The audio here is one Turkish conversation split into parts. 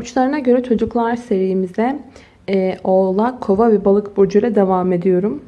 Burçlarına göre çocuklar serimize e, Oğlak, Kova ve Balık burcu ile devam ediyorum.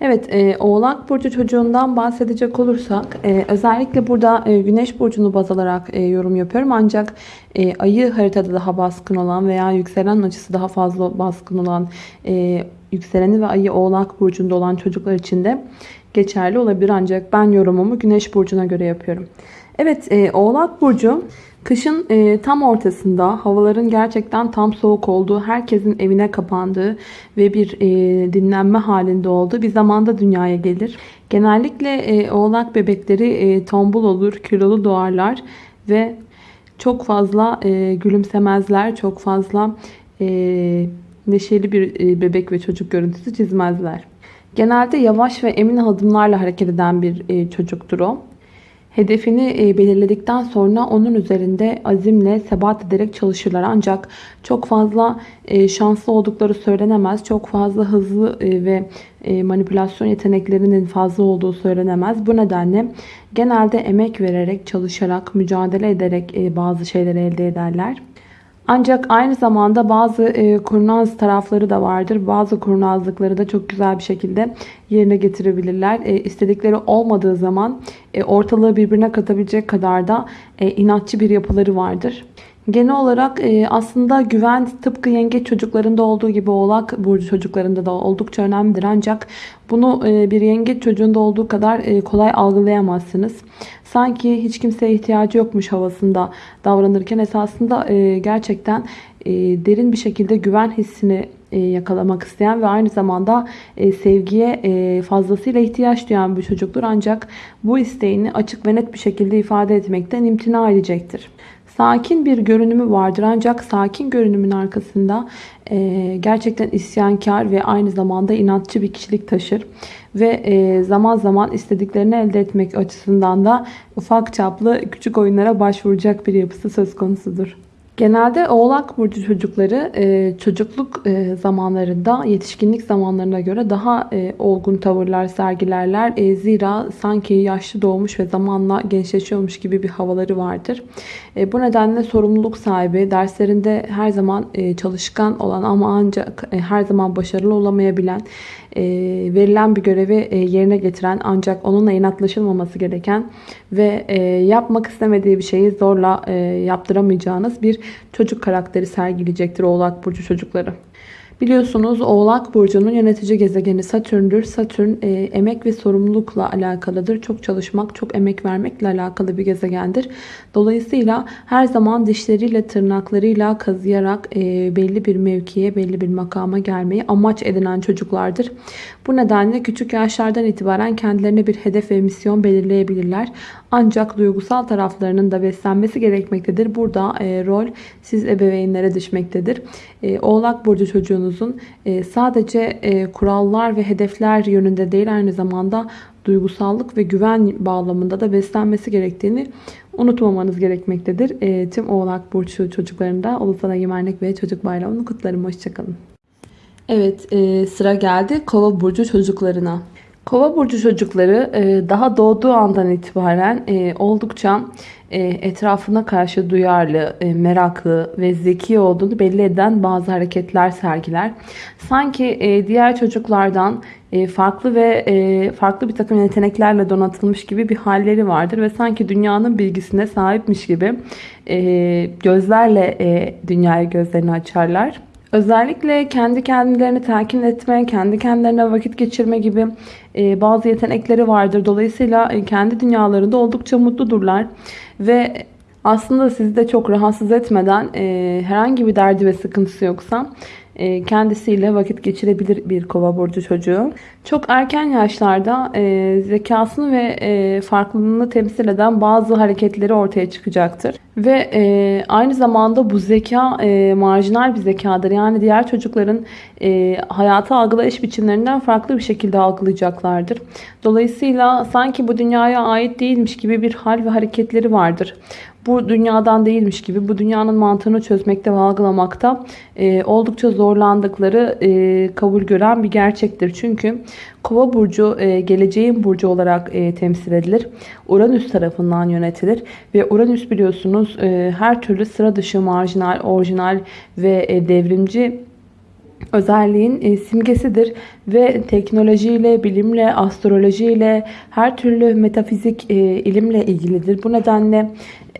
Evet, e, Oğlak Burcu çocuğundan bahsedecek olursak e, özellikle burada e, Güneş Burcu'nu baz alarak e, yorum yapıyorum. Ancak e, ayı haritada daha baskın olan veya yükselen açısı daha fazla baskın olan e, yükseleni ve ayı Oğlak Burcu'nda olan çocuklar için de geçerli olabilir. Ancak ben yorumumu Güneş Burcu'na göre yapıyorum. Evet, e, Oğlak Burcu Kışın e, tam ortasında havaların gerçekten tam soğuk olduğu, herkesin evine kapandığı ve bir e, dinlenme halinde olduğu bir zamanda dünyaya gelir. Genellikle e, oğlak bebekleri e, tombul olur, kilolu doğarlar ve çok fazla e, gülümsemezler, çok fazla e, neşeli bir e, bebek ve çocuk görüntüsü çizmezler. Genelde yavaş ve emin adımlarla hareket eden bir e, çocuktur o. Hedefini e, belirledikten sonra onun üzerinde azimle sebat ederek çalışırlar. Ancak çok fazla e, şanslı oldukları söylenemez. Çok fazla hızlı e, ve manipülasyon yeteneklerinin fazla olduğu söylenemez. Bu nedenle genelde emek vererek, çalışarak, mücadele ederek bazı şeyleri elde ederler. Ancak aynı zamanda bazı e, kurnaz tarafları da vardır. Bazı kurnazlıkları da çok güzel bir şekilde yerine getirebilirler. E, istedikleri olmadığı zaman e, ortalığı birbirine katabilecek kadar da e, inatçı bir yapıları vardır. Genel olarak e, aslında güven tıpkı yengeç çocuklarında olduğu gibi oğlak burcu çocuklarında da oldukça önemlidir. Ancak bunu e, bir yengeç çocuğunda olduğu kadar e, kolay algılayamazsınız. Sanki hiç kimseye ihtiyacı yokmuş havasında davranırken esasında gerçekten derin bir şekilde güven hissini yakalamak isteyen ve aynı zamanda sevgiye fazlasıyla ihtiyaç duyan bir çocuktur. Ancak bu isteğini açık ve net bir şekilde ifade etmekten imtina edecektir. Sakin bir görünümü vardır ancak sakin görünümün arkasında e, gerçekten isyankar ve aynı zamanda inatçı bir kişilik taşır. Ve e, zaman zaman istediklerini elde etmek açısından da ufak çaplı küçük oyunlara başvuracak bir yapısı söz konusudur. Genelde oğlak burcu çocukları e, çocukluk e, zamanlarında yetişkinlik zamanlarına göre daha e, olgun tavırlar sergilerler. Zira sanki yaşlı doğmuş ve zamanla gençleşiyormuş gibi bir havaları vardır. Bu nedenle sorumluluk sahibi, derslerinde her zaman çalışkan olan ama ancak her zaman başarılı olamayabilen, verilen bir görevi yerine getiren ancak onunla inatlaşılmaması gereken ve yapmak istemediği bir şeyi zorla yaptıramayacağınız bir çocuk karakteri sergileyecektir Oğlak Burcu çocukları. Biliyorsunuz Oğlak Burcu'nun yönetici gezegeni Satürn'dür. Satürn e, emek ve sorumlulukla alakalıdır. Çok çalışmak, çok emek vermekle alakalı bir gezegendir. Dolayısıyla her zaman dişleriyle, tırnaklarıyla kazıyarak e, belli bir mevkiye, belli bir makama gelmeyi amaç edinen çocuklardır. Bu nedenle küçük yaşlardan itibaren kendilerine bir hedef ve misyon belirleyebilirler. Ancak duygusal taraflarının da beslenmesi gerekmektedir. Burada e, rol siz ebeveynlere düşmektedir. E, Oğlak Burcu çocuğunuzun e, sadece e, kurallar ve hedefler yönünde değil aynı zamanda duygusallık ve güven bağlamında da beslenmesi gerektiğini unutmamanız gerekmektedir. E, tüm Oğlak Burcu çocuklarında Ulusal Egemenlik ve Çocuk Bayramı'nı kutlarım. Hoşçakalın. Evet e, sıra geldi Kova Burcu çocuklarına. Kova burcu çocukları e, daha doğduğu andan itibaren e, oldukça e, etrafına karşı duyarlı, meraklı ve zeki olduğunu belli eden bazı hareketler sergiler. Sanki diğer çocuklardan farklı ve farklı bir takım yeteneklerle donatılmış gibi bir halleri vardır ve sanki dünyanın bilgisine sahipmiş gibi gözlerle dünyaya gözlerini açarlar. Özellikle kendi kendilerini telkin etme, kendi kendilerine vakit geçirme gibi e, bazı yetenekleri vardır. Dolayısıyla e, kendi dünyalarında oldukça mutludurlar. Ve aslında sizi de çok rahatsız etmeden e, herhangi bir derdi ve sıkıntısı yoksa kendisiyle vakit geçirebilir bir kova burcu çocuğu. Çok erken yaşlarda zekasını ve farklılığını temsil eden bazı hareketleri ortaya çıkacaktır. Ve e, aynı zamanda bu zeka e, marjinal bir zekadır. Yani diğer çocukların e, hayatı algılayış biçimlerinden farklı bir şekilde algılayacaklardır. Dolayısıyla sanki bu dünyaya ait değilmiş gibi bir hal ve hareketleri vardır. bu dünyadan değilmiş gibi bu dünyanın mantığını çözmekte ve algılamakta e, oldukça zorlandıkları e, kabul gören bir gerçektir. Çünkü Kova burcu e, geleceğin burcu olarak e, temsil edilir. Uranüs tarafından yönetilir ve Uranüs biliyorsunuz e, her türlü sıra dışı, marjinal, orijinal ve devrimci özelliğin e, simgesidir ve teknolojiyle, bilimle, astrolojiyle, her türlü metafizik e, ilimle ilgilidir. Bu nedenle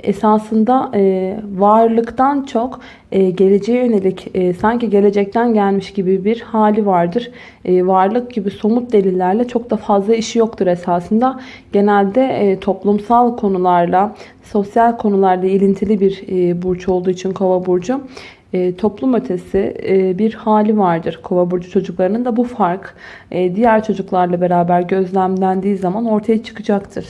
esasında e, varlıktan çok geleceğe yönelik sanki gelecekten gelmiş gibi bir hali vardır. Varlık gibi somut delillerle çok da fazla işi yoktur esasında. Genelde toplumsal konularla, sosyal konularla ilintili bir burç olduğu için kova burcu e, toplum ötesi e, bir hali vardır. Kova burcu çocuklarının da bu fark e, diğer çocuklarla beraber gözlemlendiği zaman ortaya çıkacaktır.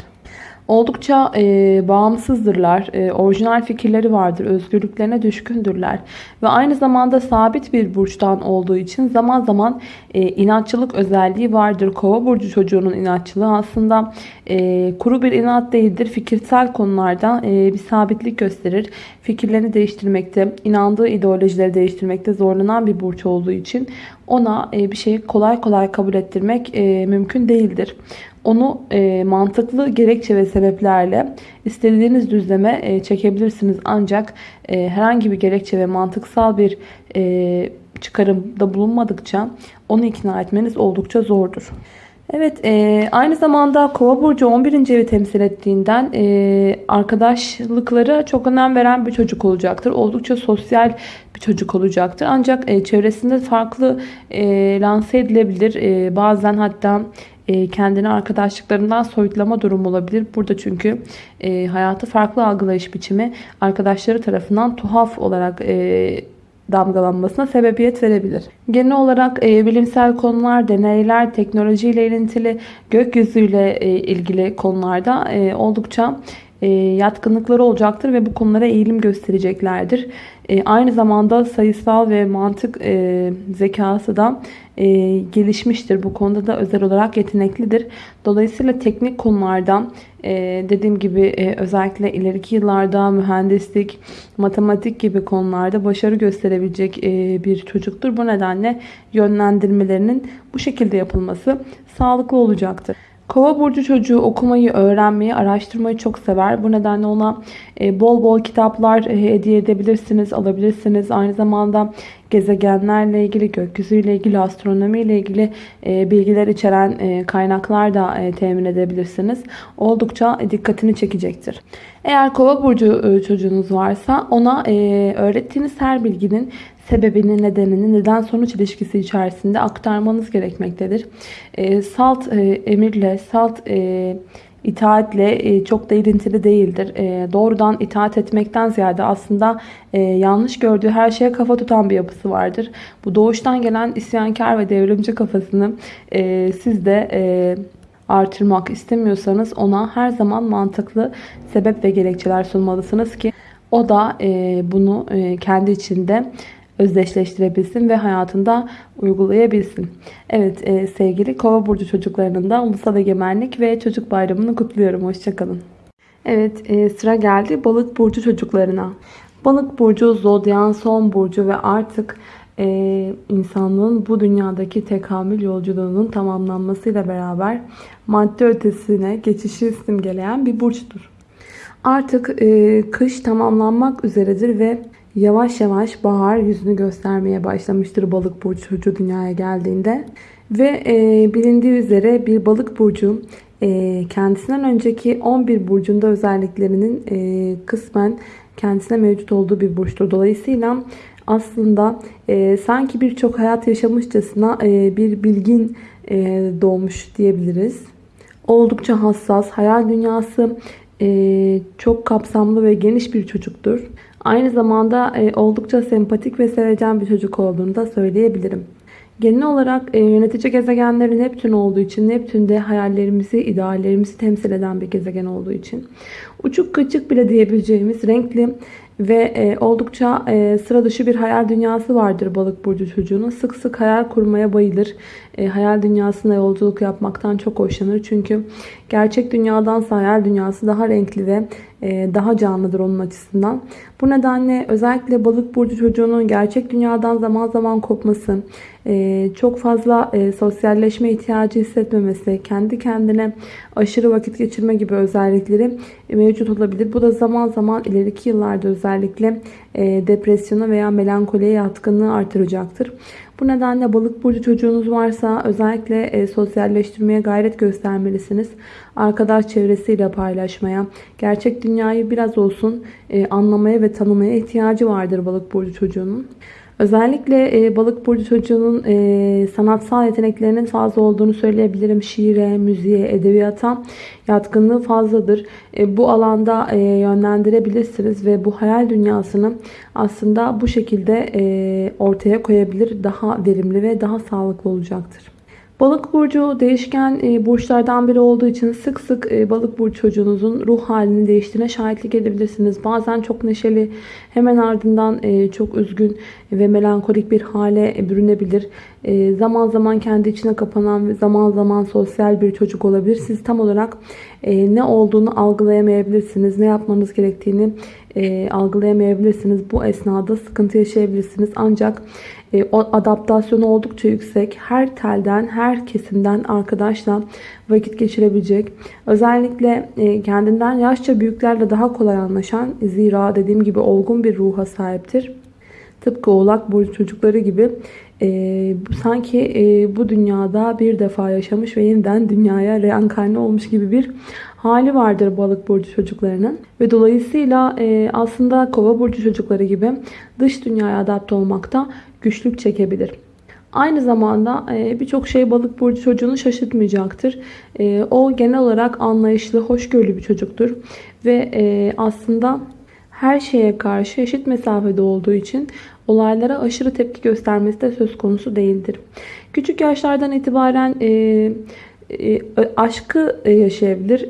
Oldukça e, bağımsızdırlar, e, orijinal fikirleri vardır, özgürlüklerine düşkündürler ve aynı zamanda sabit bir burçtan olduğu için zaman zaman e, inatçılık özelliği vardır. Kova burcu çocuğunun inatçılığı aslında e, kuru bir inat değildir. Fikirsel konularda e, bir sabitlik gösterir. Fikirlerini değiştirmekte, inandığı ideolojileri değiştirmekte zorlanan bir burç olduğu için ona e, bir şeyi kolay kolay kabul ettirmek e, mümkün değildir. Onu e, mantıklı gerekçe ve sebeplerle istediğiniz düzleme e, çekebilirsiniz. Ancak e, herhangi bir gerekçe ve mantıksal bir e, çıkarımda bulunmadıkça onu ikna etmeniz oldukça zordur. Evet e, aynı zamanda kova burcu 11. evi temsil ettiğinden e, arkadaşlıkları çok önem veren bir çocuk olacaktır. Oldukça sosyal bir çocuk olacaktır. Ancak e, çevresinde farklı e, lanse edilebilir. E, bazen hatta e, kendini arkadaşlıklarından soyutlama durumu olabilir. Burada çünkü e, hayatı farklı algılayış biçimi arkadaşları tarafından tuhaf olarak e, damgalanmasına sebebiyet verebilir. Genel olarak e, bilimsel konular, deneyler, teknolojiyle ilintili, gökyüzüyle e, ilgili konularda e, oldukça yatkınlıkları olacaktır ve bu konulara eğilim göstereceklerdir. E, aynı zamanda sayısal ve mantık e, zekası da e, gelişmiştir. Bu konuda da özel olarak yeteneklidir. Dolayısıyla teknik konulardan e, dediğim gibi e, özellikle ileriki yıllarda mühendislik, matematik gibi konularda başarı gösterebilecek e, bir çocuktur. Bu nedenle yönlendirmelerinin bu şekilde yapılması sağlıklı olacaktır. Kova burcu çocuğu okumayı, öğrenmeyi, araştırmayı çok sever. Bu nedenle ona e, bol bol kitaplar e, hediye edebilirsiniz, alabilirsiniz. Aynı zamanda gezegenlerle ilgili, gökyüzüyle ilgili, astronomiyle ilgili e, bilgiler içeren kaynaklar da temin edebilirsiniz. Oldukça dikkatini çekecektir. Eğer kova burcu çocuğunuz varsa ona öğrettiğiniz her bilginin sebebini, nedenini, neden sonuç ilişkisi içerisinde aktarmanız gerekmektedir. E, salt e, emirle, salt e, itaatle e, çok da ilintili değildir. E, doğrudan itaat etmekten ziyade aslında e, yanlış gördüğü her şeye kafa tutan bir yapısı vardır. Bu doğuştan gelen isyankar ve devrimci kafasını e, siz de... E, artırmak istemiyorsanız ona her zaman mantıklı sebep ve gerekçeler sunmalısınız ki o da e, bunu e, kendi içinde özdeşleştirebilsin ve hayatında uygulayabilsin. Evet e, sevgili kova burcu çocuklarının da ulusal egemenlik ve çocuk bayramını kutluyorum. Hoşçakalın. Evet e, sıra geldi balık burcu çocuklarına. Balık burcu zodyan son burcu ve artık e, insanlığın bu dünyadaki tekamül yolculuğunun tamamlanmasıyla beraber madde ötesine geçişi simgeleyen bir burçtur. Artık e, kış tamamlanmak üzeredir ve yavaş yavaş bahar yüzünü göstermeye başlamıştır balık burcu çocuğu dünyaya geldiğinde. Ve e, bilindiği üzere bir balık burcu e, kendisinden önceki 11 burcunda özelliklerinin e, kısmen kendisine mevcut olduğu bir burçtur. Dolayısıyla aslında e, sanki birçok hayat yaşamışçasına e, bir bilgin e, doğmuş diyebiliriz. Oldukça hassas, hayal dünyası e, çok kapsamlı ve geniş bir çocuktur. Aynı zamanda e, oldukça sempatik ve sevecen bir çocuk olduğunu da söyleyebilirim. Genel olarak e, yönetici gezegenlerin Neptün olduğu için Neptün de hayallerimizi, ideallerimizi temsil eden bir gezegen olduğu için uçuk kaçık bile diyebileceğimiz renkli ve e, oldukça e, sıra dışı bir hayal dünyası vardır balık burcu çocuğunun. Sık sık hayal kurmaya bayılır. E, hayal dünyasında yolculuk yapmaktan çok hoşlanır. Çünkü gerçek dünyadansa hayal dünyası daha renkli ve daha canlıdır onun açısından. Bu nedenle özellikle balık burcu çocuğunun gerçek dünyadan zaman zaman kopması, e, çok fazla e, sosyalleşme ihtiyacı hissetmemesi, kendi kendine aşırı vakit geçirme gibi özellikleri mevcut olabilir. Bu da zaman zaman ileriki yıllarda özellikle depresyona veya melankoliye yatkınlığı artıracaktır. Bu nedenle balık burcu çocuğunuz varsa özellikle e, sosyalleştirmeye gayret göstermelisiniz. Arkadaş çevresiyle paylaşmaya, gerçek dünyayı biraz olsun e, anlamaya ve tanımaya ihtiyacı vardır balık burcu çocuğunun. Özellikle e, balık burcu çocuğunun e, sanatsal yeteneklerinin fazla olduğunu söyleyebilirim. Şiire, müziğe, edebiyata yatkınlığı fazladır. E, bu alanda e, yönlendirebilirsiniz ve bu hayal dünyasını aslında bu şekilde e, ortaya koyabilir. Daha verimli ve daha sağlıklı olacaktır. Balık burcu değişken e, burçlardan biri olduğu için sık sık e, balık burcu çocuğunuzun ruh halinin değiştiğine şahitlik edebilirsiniz. Bazen çok neşeli, hemen ardından e, çok üzgün ve melankolik bir hale bürünebilir. Zaman zaman kendi içine kapanan ve zaman zaman sosyal bir çocuk olabilir. Siz tam olarak ne olduğunu algılayamayabilirsiniz. Ne yapmanız gerektiğini algılayamayabilirsiniz. Bu esnada sıkıntı yaşayabilirsiniz. Ancak e, o adaptasyonu oldukça yüksek. Her telden, her kesimden arkadaşla vakit geçirebilecek. Özellikle e, kendinden yaşça büyüklerle daha kolay anlaşan, zira dediğim gibi olgun bir ruha sahiptir. Tıpkı oğlak burcu çocukları gibi e, sanki e, bu dünyada bir defa yaşamış ve yeniden dünyaya reenkarne olmuş gibi bir hali vardır balık burcu çocuklarının. Ve dolayısıyla e, aslında kova burcu çocukları gibi dış dünyaya adapte olmakta güçlük çekebilir. Aynı zamanda e, birçok şey balık burcu çocuğunu şaşırtmayacaktır. E, o genel olarak anlayışlı, hoşgörülü bir çocuktur. Ve e, aslında her şeye karşı eşit mesafede olduğu için olaylara aşırı tepki göstermesi de söz konusu değildir. Küçük yaşlardan itibaren aşkı yaşayabilir.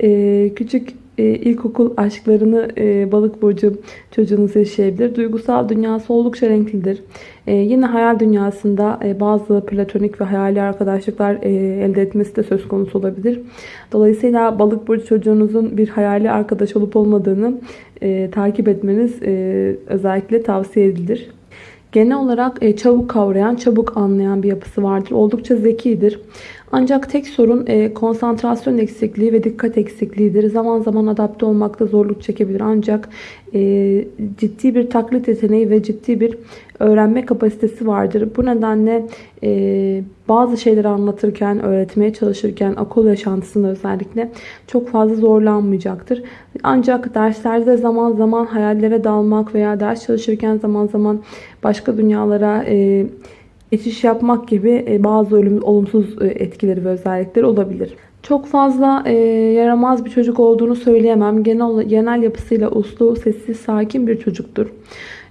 Küçük e, ilkokul aşklarını e, balık burcu çocuğunuz yaşayabilir. Duygusal dünyası oldukça renklidir. E, yine hayal dünyasında e, bazı platonik ve hayali arkadaşlıklar e, elde etmesi de söz konusu olabilir. Dolayısıyla balık burcu çocuğunuzun bir hayali arkadaş olup olmadığını e, takip etmeniz e, özellikle tavsiye edilir. Genel olarak e, çabuk kavrayan, çabuk anlayan bir yapısı vardır. Oldukça zekidir. Ancak tek sorun e, konsantrasyon eksikliği ve dikkat eksikliğidir. Zaman zaman adapte olmakta zorluk çekebilir. Ancak e, ciddi bir taklit yeteneği ve ciddi bir öğrenme kapasitesi vardır. Bu nedenle e, bazı şeyleri anlatırken, öğretmeye çalışırken, okul yaşantısında özellikle çok fazla zorlanmayacaktır. Ancak derslerde zaman zaman hayallere dalmak veya ders çalışırken zaman zaman başka dünyalara e, geçiş yapmak gibi e, bazı olumsuz e, etkileri ve özellikleri olabilir. Çok fazla e, yaramaz bir çocuk olduğunu söyleyemem. Genel, genel yapısıyla uslu, sessiz, sakin bir çocuktur.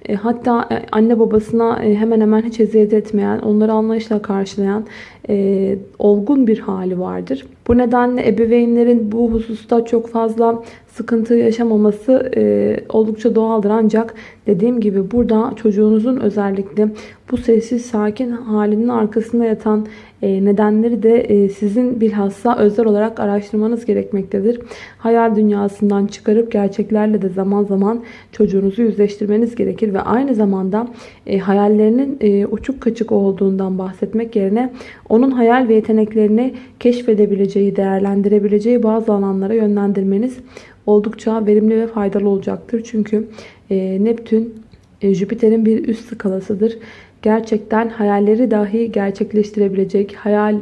E, hatta e, anne babasına e, hemen hemen hiç eziyet etmeyen, onları anlayışla karşılayan e, olgun bir hali vardır. Bu nedenle ebeveynlerin bu hususta çok fazla sıkıntı yaşamaması e, oldukça doğaldır. Ancak dediğim gibi burada çocuğunuzun özellikle bu sessiz sakin halinin arkasında yatan nedenleri de e, sizin bilhassa özel olarak araştırmanız gerekmektedir. Hayal dünyasından çıkarıp gerçeklerle de zaman zaman çocuğunuzu yüzleştirmeniz gerekir ve aynı zamanda e, hayallerinin e, uçuk kaçık olduğundan bahsetmek yerine onun hayal ve yeteneklerini keşfedebileceği, değerlendirebileceği bazı alanlara yönlendirmeniz oldukça verimli ve faydalı olacaktır. Çünkü e, Neptün e, Jüpiter'in bir üst skalasıdır. Gerçekten hayalleri dahi gerçekleştirebilecek, hayal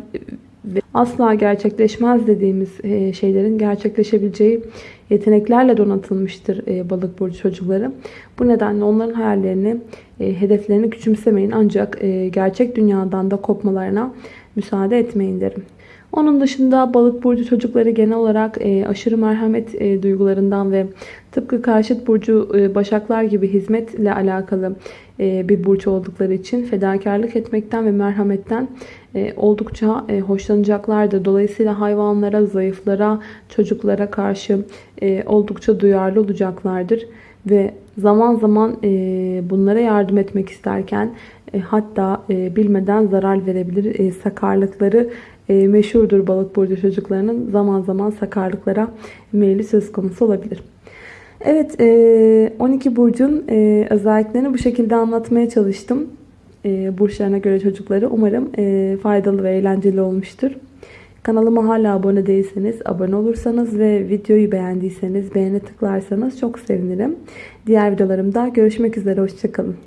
ve asla gerçekleşmez dediğimiz e, şeylerin gerçekleşebileceği yeteneklerle donatılmıştır e, balık burcu çocukları. Bu nedenle onların hayallerini, e, hedeflerini küçümsemeyin ancak gerçek dünyadan da kopmalarına müsaade etmeyin derim. Onun dışında balık burcu çocukları genel olarak e, aşırı merhamet e, duygularından ve tıpkı karşıt burcu e, başaklar gibi hizmetle alakalı e, bir burç oldukları için fedakarlık etmekten ve merhametten e, oldukça e, hoşlanacaklardır. Dolayısıyla hayvanlara, zayıflara, çocuklara karşı e, oldukça duyarlı olacaklardır. Ve zaman zaman e, bunlara yardım etmek isterken hatta e, bilmeden zarar verebilir. E, sakarlıkları e, meşhurdur balık burcu çocuklarının zaman zaman sakarlıklara meyli söz konusu olabilir. Evet, e, 12 burcun e, özelliklerini bu şekilde anlatmaya çalıştım. E, burçlarına göre çocukları. Umarım e, faydalı ve eğlenceli olmuştur. Kanalıma hala abone değilseniz abone olursanız ve videoyu beğendiyseniz beğene tıklarsanız çok sevinirim. Diğer videolarımda görüşmek üzere. Hoşçakalın.